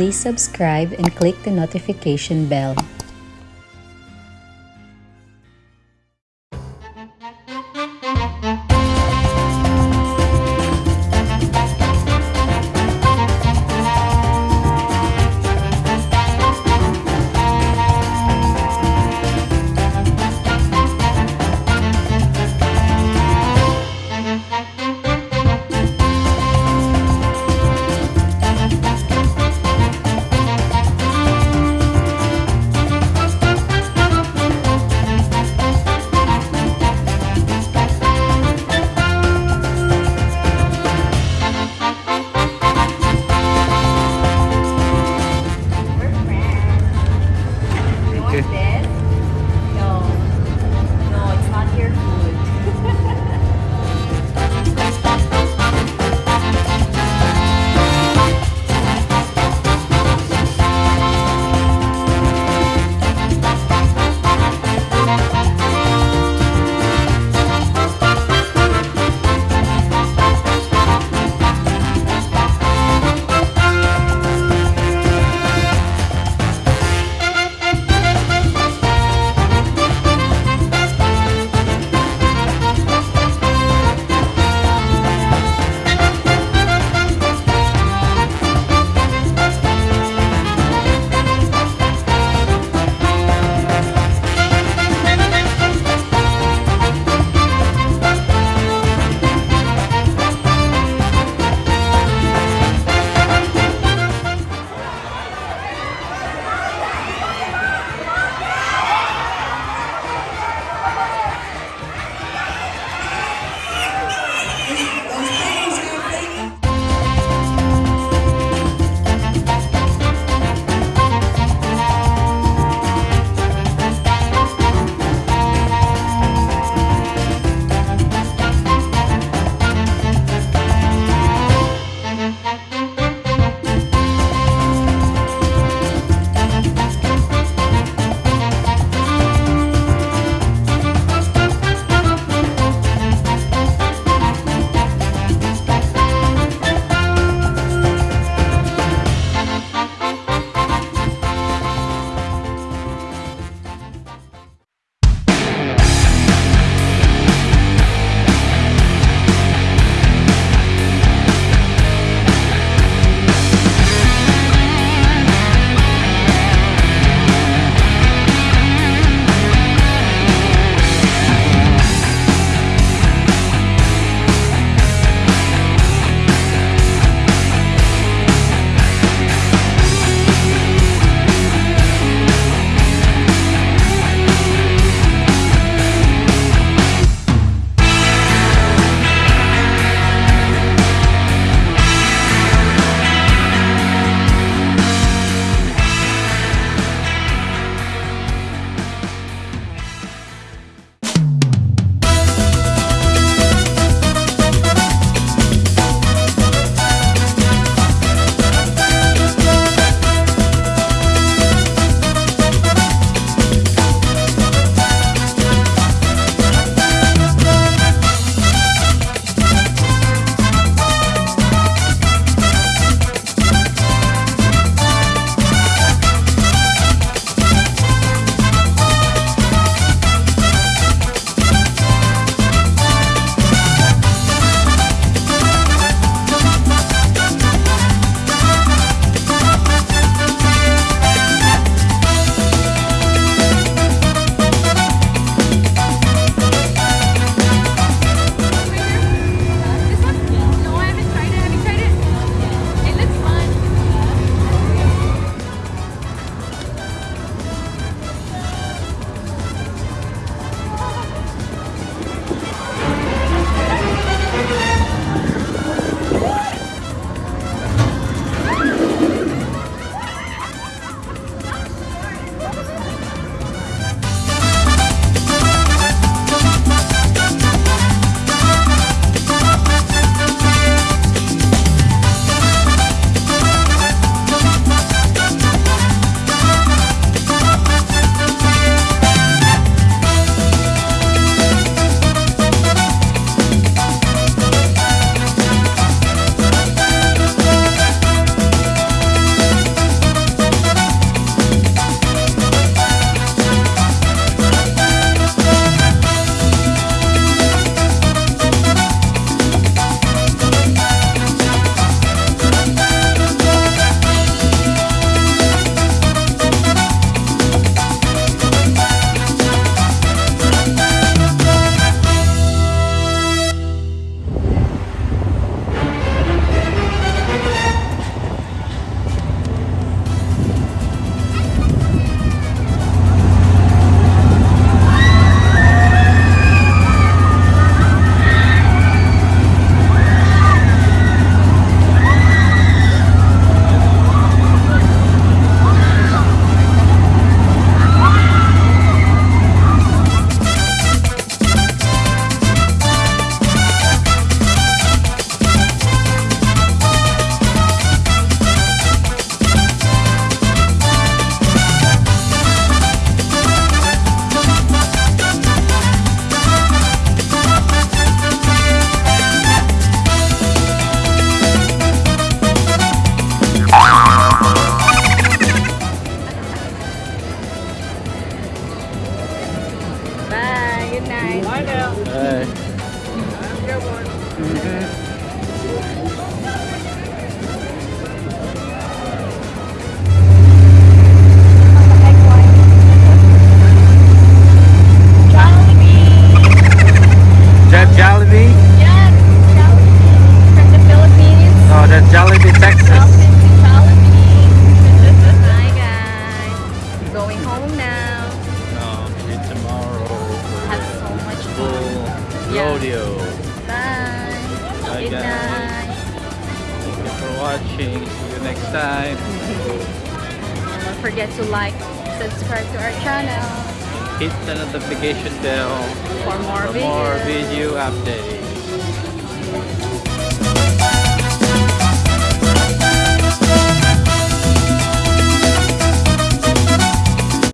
please subscribe and click the notification bell. night. Bye now. Bye. Have a good one. Mm -hmm. Yeah. rodeo. Bye. Bye, Good guys. night. Thank you for watching. See you next time. And don't forget to like, subscribe to our channel Hit the notification bell for more for more video updates.